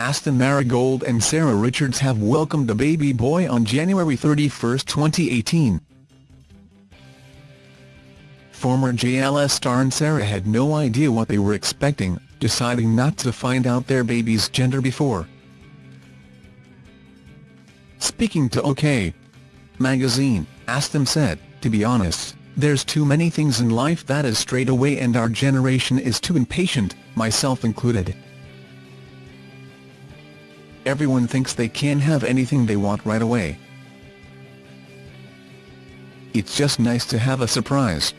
Aston Merrygold and Sarah Richards have welcomed a baby boy on January 31, 2018. Former JLS star and Sarah had no idea what they were expecting, deciding not to find out their baby's gender before. Speaking to OK! magazine, Aston said, to be honest, there's too many things in life that is straight away and our generation is too impatient, myself included. Everyone thinks they can have anything they want right away. It's just nice to have a surprise.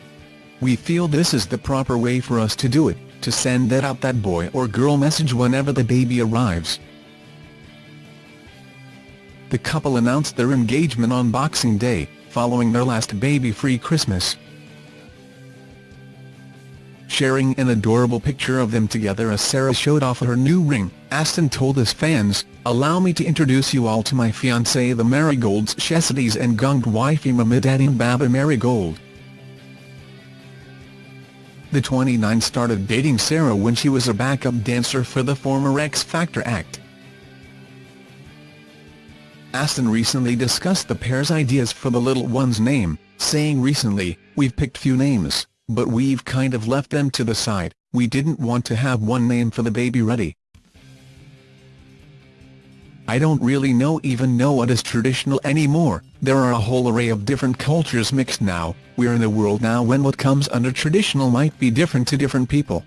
We feel this is the proper way for us to do it, to send that out that boy or girl message whenever the baby arrives. The couple announced their engagement on Boxing Day, following their last baby-free Christmas. Sharing an adorable picture of them together as Sarah showed off her new ring, Aston told his fans, Allow me to introduce you all to my fiancé the Merrygolds Shahzadis and gunged wifey Mahmouda Baba Merrygold. The 29 started dating Sarah when she was a backup dancer for the former X Factor act. Aston recently discussed the pair's ideas for the little one's name, saying recently, we've picked few names but we've kind of left them to the side, we didn't want to have one name for the baby ready. I don't really know even know what is traditional anymore, there are a whole array of different cultures mixed now, we're in a world now when what comes under traditional might be different to different people.